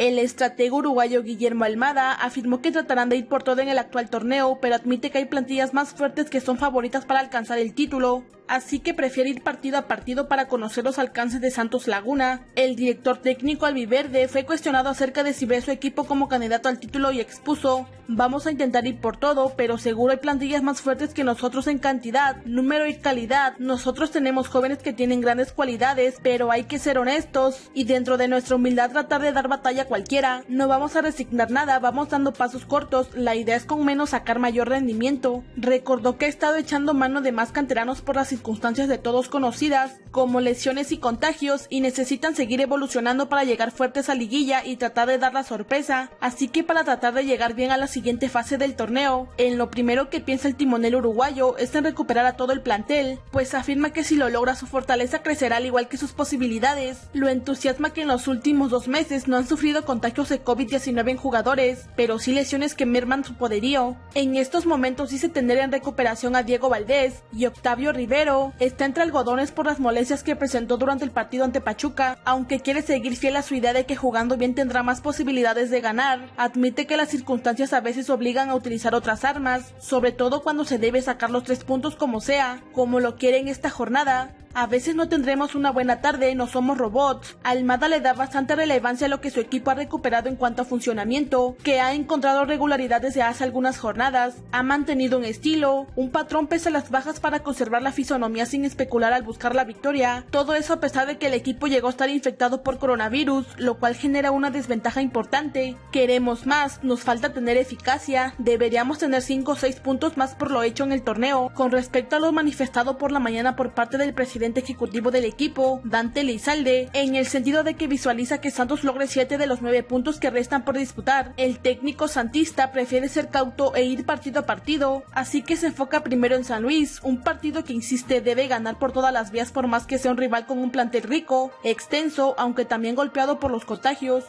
El estratego uruguayo Guillermo Almada afirmó que tratarán de ir por todo en el actual torneo, pero admite que hay plantillas más fuertes que son favoritas para alcanzar el título así que prefiere ir partido a partido para conocer los alcances de Santos Laguna. El director técnico albiverde fue cuestionado acerca de si ve su equipo como candidato al título y expuso, vamos a intentar ir por todo, pero seguro hay plantillas más fuertes que nosotros en cantidad, número y calidad. Nosotros tenemos jóvenes que tienen grandes cualidades, pero hay que ser honestos y dentro de nuestra humildad tratar de dar batalla a cualquiera. No vamos a resignar nada, vamos dando pasos cortos, la idea es con menos sacar mayor rendimiento. Recordó que ha estado echando mano de más canteranos por las circunstancias de todos conocidas, como lesiones y contagios, y necesitan seguir evolucionando para llegar fuertes a liguilla y tratar de dar la sorpresa, así que para tratar de llegar bien a la siguiente fase del torneo, en lo primero que piensa el timonel uruguayo es en recuperar a todo el plantel, pues afirma que si lo logra su fortaleza crecerá al igual que sus posibilidades. Lo entusiasma que en los últimos dos meses no han sufrido contagios de COVID-19 en jugadores, pero sí lesiones que merman su poderío. En estos momentos dice tener en recuperación a Diego Valdés y Octavio Rivero, está entre algodones por las molestias que presentó durante el partido ante Pachuca, aunque quiere seguir fiel a su idea de que jugando bien tendrá más posibilidades de ganar, admite que las circunstancias a veces obligan a utilizar otras armas, sobre todo cuando se debe sacar los tres puntos como sea, como lo quiere en esta jornada, a veces no tendremos una buena tarde, no somos robots. Almada le da bastante relevancia a lo que su equipo ha recuperado en cuanto a funcionamiento, que ha encontrado regularidad desde hace algunas jornadas, ha mantenido un estilo, un patrón pese a las bajas para conservar la fisonomía sin especular al buscar la victoria. Todo eso a pesar de que el equipo llegó a estar infectado por coronavirus, lo cual genera una desventaja importante. Queremos más, nos falta tener eficacia, deberíamos tener 5 o 6 puntos más por lo hecho en el torneo. Con respecto a lo manifestado por la mañana por parte del presidente ejecutivo del equipo, Dante Lizalde, en el sentido de que visualiza que Santos logre 7 de los 9 puntos que restan por disputar. El técnico santista prefiere ser cauto e ir partido a partido, así que se enfoca primero en San Luis, un partido que insiste debe ganar por todas las vías por más que sea un rival con un plantel rico, extenso, aunque también golpeado por los contagios.